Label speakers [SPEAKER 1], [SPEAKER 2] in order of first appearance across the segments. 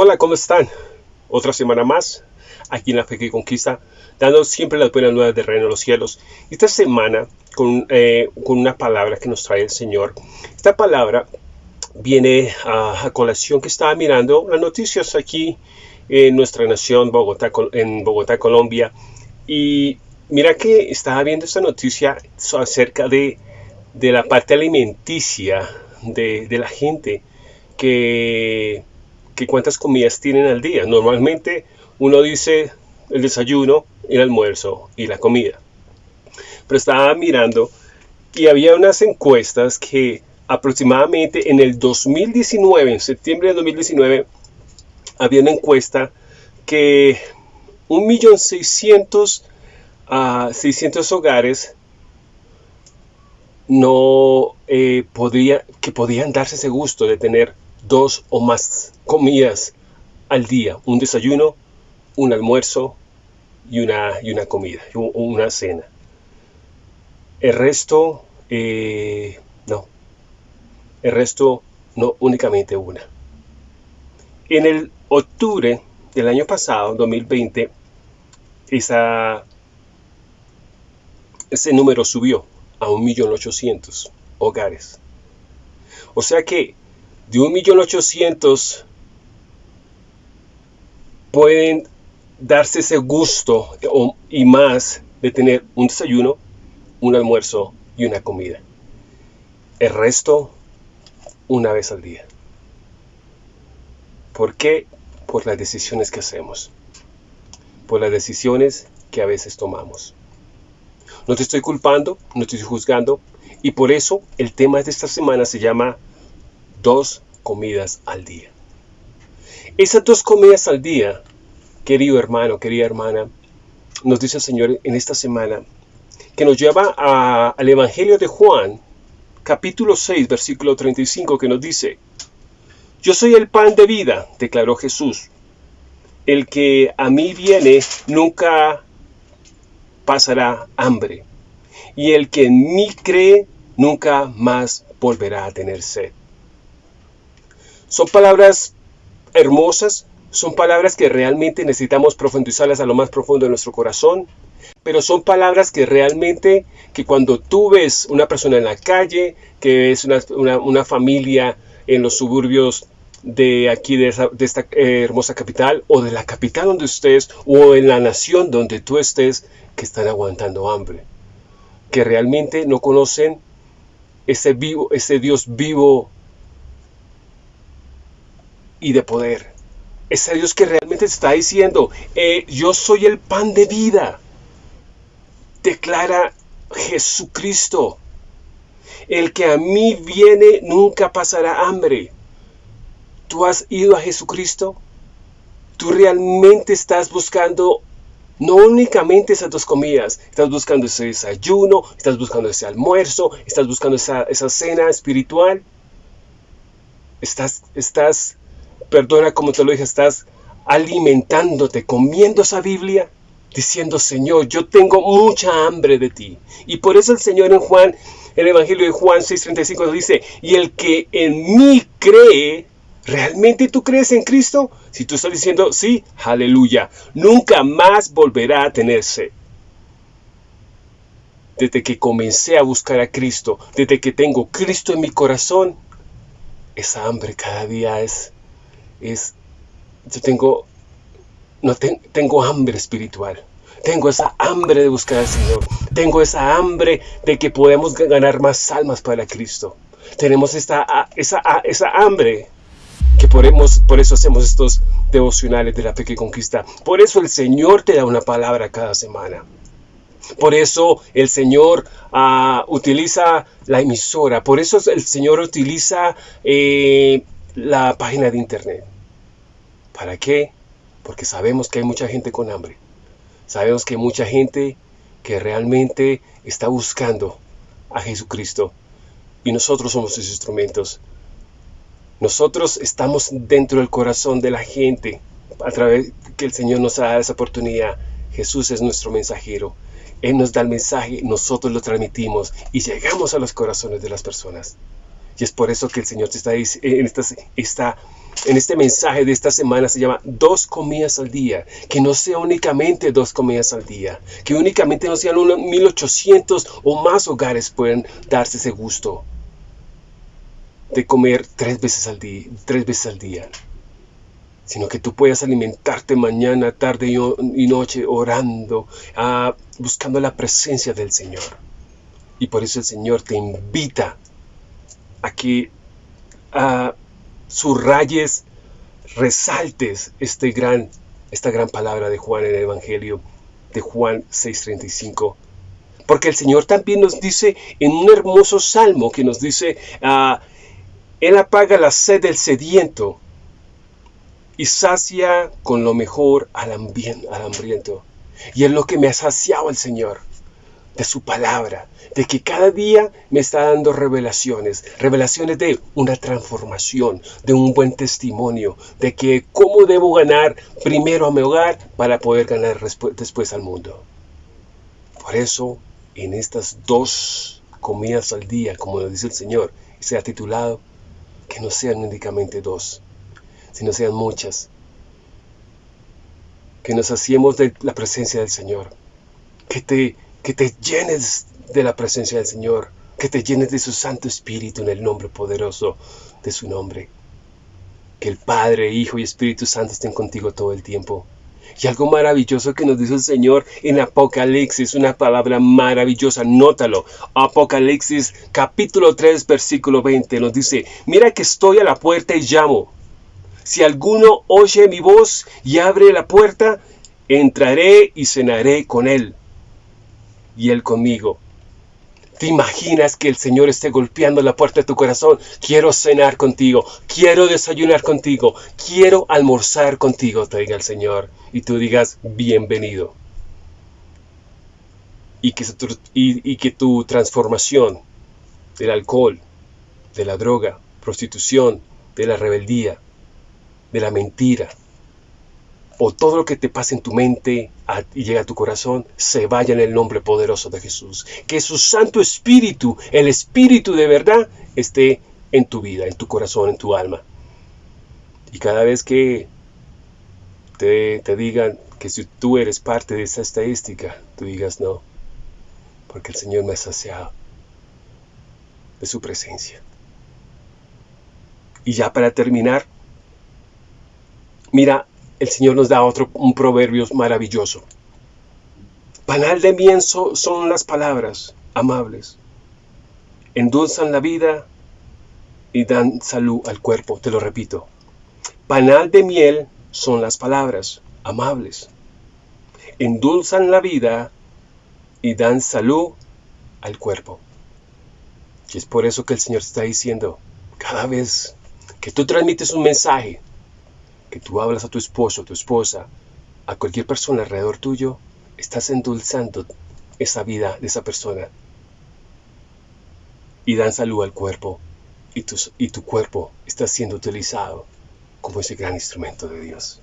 [SPEAKER 1] Hola, ¿cómo están? Otra semana más aquí en la Fe que Conquista, dando siempre las buenas nuevas del reino de los cielos. Esta semana con, eh, una palabra que nos trae el Señor. Esta palabra viene a, colación que estaba mirando las noticias aquí en nuestra nación, Bogotá, en Bogotá, Colombia. Y mira que estaba viendo esta noticia acerca de, la parte alimenticia de la gente que que cuántas comidas tienen al día. Normalmente uno dice el desayuno, el almuerzo y la comida. Pero estaba mirando y había unas encuestas que aproximadamente en el 2019, en septiembre de 2019, había una encuesta que 1.600.000 a 600 hogares no eh, que podían darse ese gusto de tener dos o más comidas al día, un desayuno, un almuerzo y una, y una comida, una cena. El resto, eh, no. El resto, no únicamente una. En el octubre del año pasado, 2020, esa, ese número subió a 1.800.000 hogares. O sea que de 1.800.000 pueden darse ese gusto y más de tener un desayuno, un almuerzo y una comida. El resto, una vez al día. ¿Por qué? Por las decisiones que hacemos. Por las decisiones que a veces tomamos. No te estoy culpando, no te estoy juzgando. Y por eso el tema de esta semana se llama dos comidas al día. Esas dos comidas al día, querido hermano, querida hermana, nos dice el Señor en esta semana, que nos lleva al Evangelio de Juan, capítulo 6, versículo 35, que nos dice, Yo soy el pan de vida, declaró Jesús. El que a mí viene nunca pasará hambre, y el que en mí cree nunca más volverá a tener sed. Son palabras hermosas, son palabras que realmente necesitamos profundizarlas a lo más profundo de nuestro corazón, pero son palabras que realmente, que cuando tú ves una persona en la calle, que ves una, familia en los suburbios de aquí, de, esta eh, hermosa capital, o de la capital donde estés, o en la nación donde tú estés, que están aguantando hambre, que realmente no conocen ese, vivo, ese Dios vivo y de poder. Ese Dios que realmente está diciendo, eh, yo soy el pan de vida. Declara Jesucristo. El que a mí viene nunca pasará hambre. ¿Tú has ido a Jesucristo? ¿Tú realmente estás buscando no únicamente esas dos comidas, estás buscando ese desayuno, estás buscando ese almuerzo, estás buscando esa, esa cena espiritual? Estás, estás perdona como te lo dije, estás alimentándote, comiendo esa Biblia, diciendo, Señor, yo tengo mucha hambre de ti. Y por eso el Señor en Juan, el Evangelio de Juan 6:35 dice, y el que en mí cree, ¿realmente tú crees en Cristo? Si tú estás diciendo, sí, aleluya, nunca más volverá a tenerse. Desde que comencé a buscar a Cristo, desde que tengo Cristo en mi corazón, esa hambre cada día es es, yo tengo, no tengo hambre espiritual. Tengo esa hambre de buscar al Señor. Tengo esa hambre de que podemos ganar más almas para Cristo. Tenemos esta, esa, esa hambre que por, por eso hacemos estos devocionales de la fe que conquista. Por eso el Señor te da una palabra cada semana. Por eso el Señor ah, utiliza la emisora. Por eso el Señor utiliza eh, la página de internet. ¿Para qué? Porque sabemos que hay mucha gente con hambre. Sabemos que hay mucha gente que realmente está buscando a Jesucristo. Y nosotros somos sus instrumentos. Nosotros estamos dentro del corazón de la gente a través que el Señor nos da esa oportunidad. Jesús es nuestro mensajero. Él nos da el mensaje, nosotros lo transmitimos y llegamos a los corazones de las personas. Y es por eso que el Señor te está, está, está en este mensaje de esta semana se llama dos comidas al día. Que no sea únicamente dos comidas al día. Que únicamente no sean unos 1800 o más hogares pueden darse ese gusto de comer tres veces al día. Tres veces al día sino que tú puedas alimentarte mañana, tarde y noche orando, ah, buscando la presencia del Señor. Y por eso el Señor te invita a que a subrayes, resaltes este gran, esta gran palabra de Juan en el Evangelio de Juan 6:35. Porque el Señor también nos dice en un hermoso salmo que nos dice, ah, Él apaga la sed del sediento y sacia con lo mejor al, al hambriento. Y es lo que me ha saciado el Señor, de su palabra, de que cada día me está dando revelaciones, revelaciones de una transformación, de un buen testimonio, de que cómo debo ganar primero a mi hogar para poder ganar después al mundo. Por eso, en estas dos comidas al día, como lo dice el Señor, se ha titulado, que no sean únicamente dos, sino sean muchas. Que nos hacemos de la presencia del Señor. Que te, que te llenes de la presencia del Señor. Que te llenes de su Santo Espíritu en el nombre poderoso de su nombre. Que el Padre, Hijo y Espíritu Santo estén contigo todo el tiempo. Y algo maravilloso que nos dice el Señor en Apocalipsis, una palabra maravillosa, nótalo. Apocalipsis capítulo 3, versículo 20 nos dice, mira que estoy a la puerta y llamo. Si alguno oye mi voz y abre la puerta, entraré y cenaré con él y él conmigo. ¿Te imaginas que el Señor esté golpeando la puerta de tu corazón? Quiero cenar contigo, quiero desayunar contigo, quiero almorzar contigo, te diga el Señor. Y tú digas, bienvenido. Y que, y que tu transformación del alcohol, de la droga, prostitución, de la rebeldía, de la mentira, o todo lo que te pase en tu mente y llega a tu corazón, se vaya en el nombre poderoso de Jesús. Que su Santo Espíritu, el Espíritu de verdad, esté en tu vida, en tu corazón, en tu alma. Y cada vez que te, te digan que si tú eres parte de esa estadística, tú digas no, porque el Señor me ha saciado de su presencia. Y ya para terminar, Mira, el Señor nos da otro, un proverbio maravilloso. Panal de miel son las palabras amables. Endulzan la vida y dan salud al cuerpo. Te lo repito. Panal de miel son las palabras amables. Endulzan la vida y dan salud al cuerpo. Y es por eso que el Señor está diciendo, cada vez que tú transmites un mensaje, que tú hablas a tu esposo, tu esposa, a cualquier persona alrededor tuyo, estás endulzando esa vida de esa persona. Y dan salud al cuerpo. Y tu, y tu cuerpo está siendo utilizado como ese gran instrumento de Dios.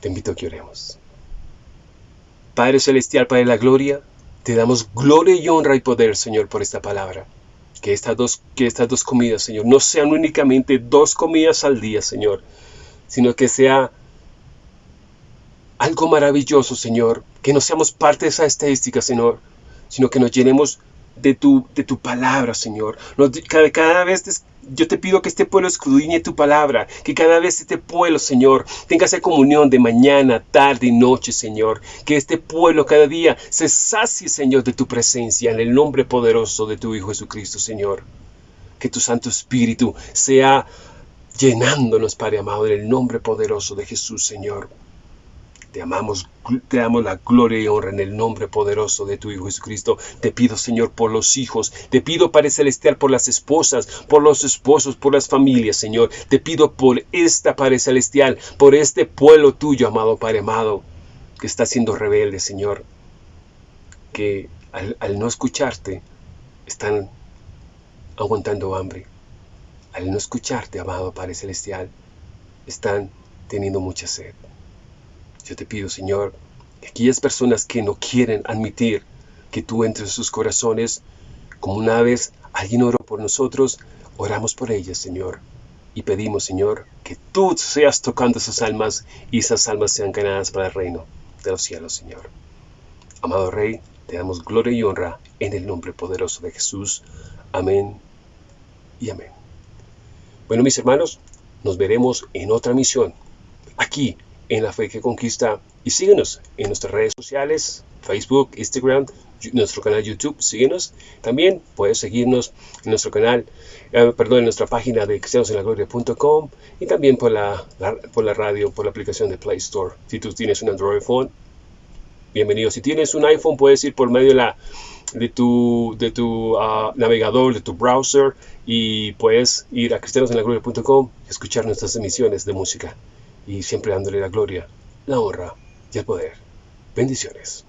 [SPEAKER 1] Te invito a que oremos. Padre Celestial, Padre de la Gloria, te damos gloria y honra y poder, Señor, por esta palabra que estas dos, que estas dos comidas, Señor, no sean únicamente dos comidas al día, Señor, sino que sea algo maravilloso, Señor, que no seamos parte de esa estadística, Señor, sino que nos llenemos de tu, de tu palabra, Señor. cada, cada, vez yo te pido que este pueblo escudriñe tu palabra, que cada vez este pueblo, Señor, tenga esa comunión de mañana, tarde y noche, Señor. Que este pueblo cada día se sacie, Señor, de tu presencia en el nombre poderoso de tu Hijo Jesucristo, Señor. Que tu Santo Espíritu sea llenándonos, Padre amado, en el nombre poderoso de Jesús, Señor. Te amamos, te damos la gloria y honra en el nombre poderoso de tu Hijo Jesucristo. Te pido, Señor, por los hijos. Te pido, Padre Celestial, por las esposas, por los esposos, por las familias, Señor. Te pido por esta, Padre Celestial, por este pueblo tuyo, amado Padre amado, que está siendo rebelde, Señor. Que al, al no escucharte, están aguantando hambre. Al no escucharte, amado Padre Celestial, están teniendo mucha sed. Yo te pido, Señor, que aquellas personas que no quieren admitir que tú entres en sus corazones, como una vez alguien oró por nosotros, oramos por ellas, Señor. y pedimos, Señor, que tú seas tocando esas almas y esas almas sean ganadas para el reino de los cielos, Señor. Amado Rey, te damos gloria y honra en el nombre poderoso de Jesús. Amén y amén. Bueno, mis hermanos, nos veremos en otra misión, aquí en La Fe que Conquista. Y síguenos en nuestras redes sociales, Facebook, Instagram, nuestro canal YouTube, síguenos. También puedes seguirnos en nuestro canal, eh, perdón, en nuestra página de cristianosenlagloria.com y también por la, por la radio, por la aplicación de Play Store. Si tú tienes un Android phone, bienvenido. Si tienes un iPhone, puedes ir por medio de, la, de tu, de tu ah, navegador, de tu browser y puedes ir a cristianosenlagloria.com y escuchar nuestras emisiones de música y siempre dándole la gloria, la honra y el poder. Bendiciones.